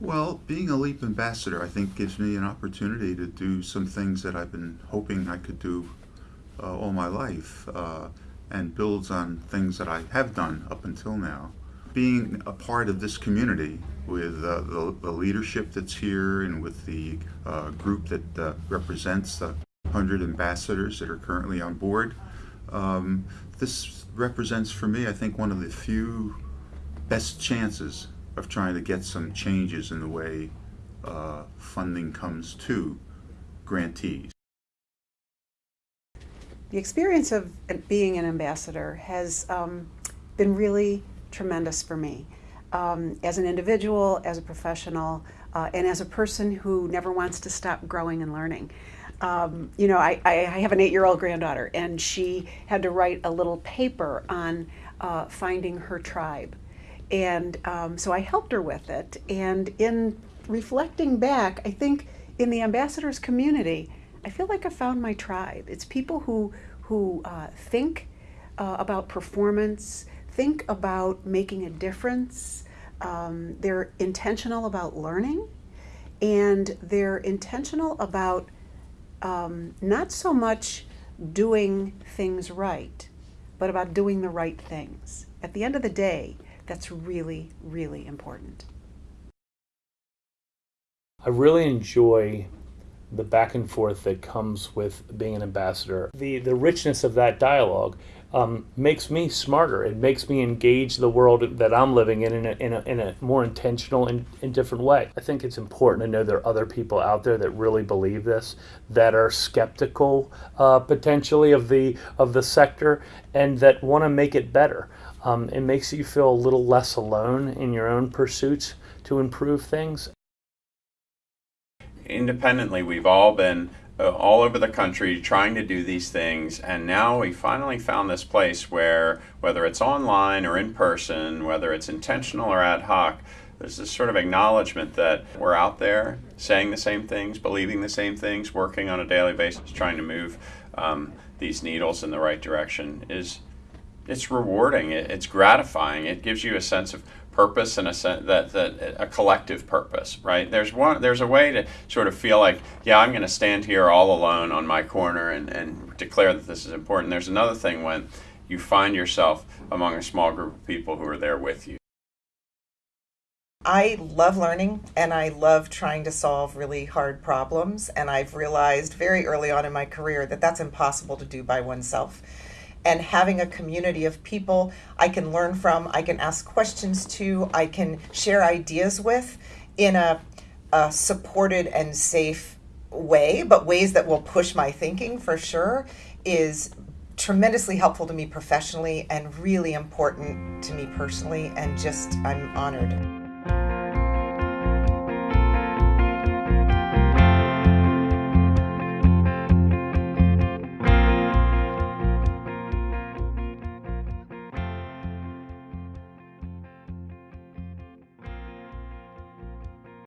Well, being a LEAP ambassador, I think, gives me an opportunity to do some things that I've been hoping I could do uh, all my life uh, and builds on things that I have done up until now. Being a part of this community with uh, the, the, leadership that's here and with the uh, group that uh, represents the 100 ambassadors that are currently on board, um, this represents for me, I think, one of the few best chances of trying to get some changes in the way uh, funding comes to grantees. The experience of being an ambassador has um, been really tremendous for me. Um, as an individual, as a professional, uh, and as a person who never wants to stop growing and learning. Um, you know, I, I have an eight-year-old granddaughter, and she had to write a little paper on uh, finding her tribe. And um, so I helped her with it. And in reflecting back, I think in the ambassadors community, I feel like I found my tribe. It's people who, who uh, think uh, about performance, think about making a difference. Um, they're intentional about learning, and they're intentional about um, not so much doing things right, but about doing the right things. At the end of the day, that's really, really important. I really enjoy the back and forth that comes with being an ambassador. The, the richness of that dialogue um, makes me smarter. It makes me engage the world that I'm living in in a, in a, in a more intentional and, different way. I think it's important to know there are other people out there that really believe this, that are skeptical uh, potentially of the of the sector, and that want to make it better. Um, it makes you feel a little less alone in your own pursuits to improve things. Independently, we've all been all over the country trying to do these things, and now we finally found this place where, whether it's online or in person, whether it's intentional or ad hoc, there's this sort of acknowledgement that we're out there saying the same things, believing the same things, working on a daily basis, trying to move um, these needles in the right direction is it's rewarding. It, it's gratifying. It gives you a sense of purpose and a sense that, that a collective purpose, right? There's one. There's a way to sort of feel like, yeah, I'm going to stand here all alone on my corner and, and declare that this is important. There's another thing when you find yourself among a small group of people who are there with you. I love learning and I love trying to solve really hard problems. And I've realized very early on in my career that that's impossible to do by oneself and having a community of people I can learn from, I can ask questions to, I can share ideas with in a, a supported and safe way, but ways that will push my thinking for sure, is tremendously helpful to me professionally and really important to me personally. And just, I'm honored.